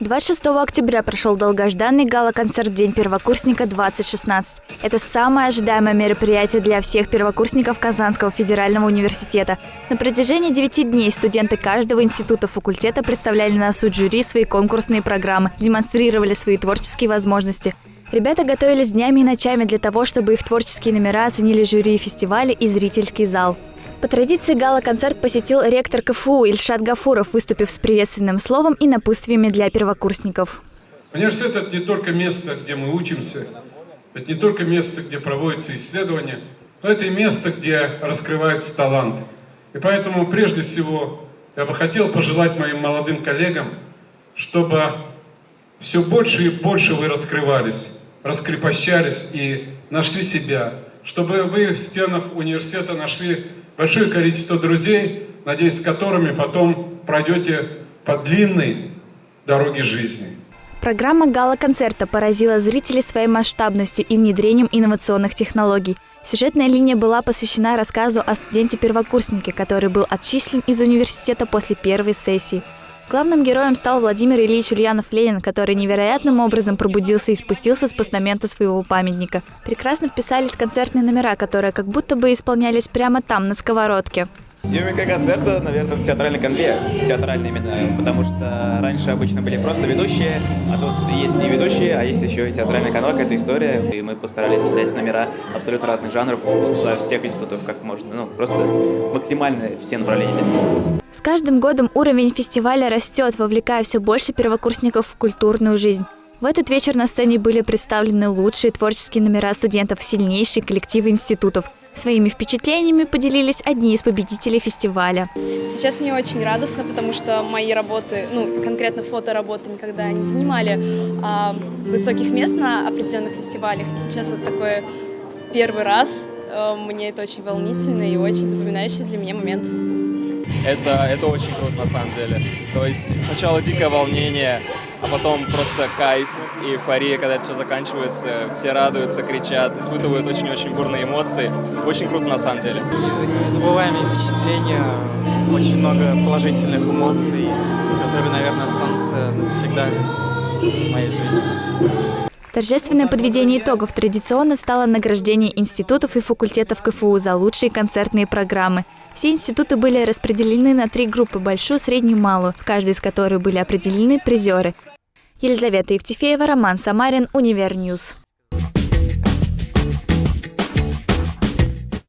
26 октября прошел долгожданный гала-концерт «День первокурсника-2016». Это самое ожидаемое мероприятие для всех первокурсников Казанского федерального университета. На протяжении 9 дней студенты каждого института факультета представляли на суд жюри свои конкурсные программы, демонстрировали свои творческие возможности. Ребята готовились днями и ночами для того, чтобы их творческие номера оценили жюри фестиваля и зрительский зал. По традиции гала-концерт посетил ректор КФУ Ильшат Гафуров, выступив с приветственным словом и напутствиями для первокурсников. Университет – это не только место, где мы учимся, это не только место, где проводятся исследования, но это и место, где раскрываются таланты. И поэтому, прежде всего, я бы хотел пожелать моим молодым коллегам, чтобы все больше и больше вы раскрывались, раскрепощались и нашли себя, чтобы вы в стенах университета нашли большое количество друзей, надеюсь, с которыми потом пройдете по длинной дороге жизни. Программа гала-концерта поразила зрителей своей масштабностью и внедрением инновационных технологий. Сюжетная линия была посвящена рассказу о студенте-первокурснике, который был отчислен из университета после первой сессии. Главным героем стал Владимир Ильич Ульянов-Ленин, который невероятным образом пробудился и спустился с постамента своего памятника. Прекрасно вписались концертные номера, которые как будто бы исполнялись прямо там, на сковородке. Съемка концерта, наверное, в театральной конве, театральной именно, потому что раньше обычно были просто ведущие, а тут есть и ведущие, а есть еще и театральная конва, какая-то история, и мы постарались взять номера абсолютно разных жанров со всех институтов, как можно, ну, просто максимально все направления взять. С каждым годом уровень фестиваля растет, вовлекая все больше первокурсников в культурную жизнь. В этот вечер на сцене были представлены лучшие творческие номера студентов, сильнейшие коллективы институтов. Своими впечатлениями поделились одни из победителей фестиваля. Сейчас мне очень радостно, потому что мои работы, ну, конкретно фотоработы никогда не занимали а, высоких мест на определенных фестивалях. И сейчас вот такой первый раз. А, мне это очень волнительно и очень запоминающий для меня момент это, это очень круто на самом деле. То есть сначала дикое волнение, а потом просто кайф и эйфория, когда это все заканчивается, все радуются, кричат, испытывают очень-очень бурные эмоции. Очень круто на самом деле. Незабываемые впечатления, очень много положительных эмоций, которые, наверное, останутся навсегда в моей жизни. Торжественное подведение итогов традиционно стало награждение институтов и факультетов КФУ за лучшие концертные программы. Все институты были распределены на три группы – большую, среднюю малую, в каждой из которых были определены призеры. Елизавета Евтефеева, Роман Самарин, Univer News.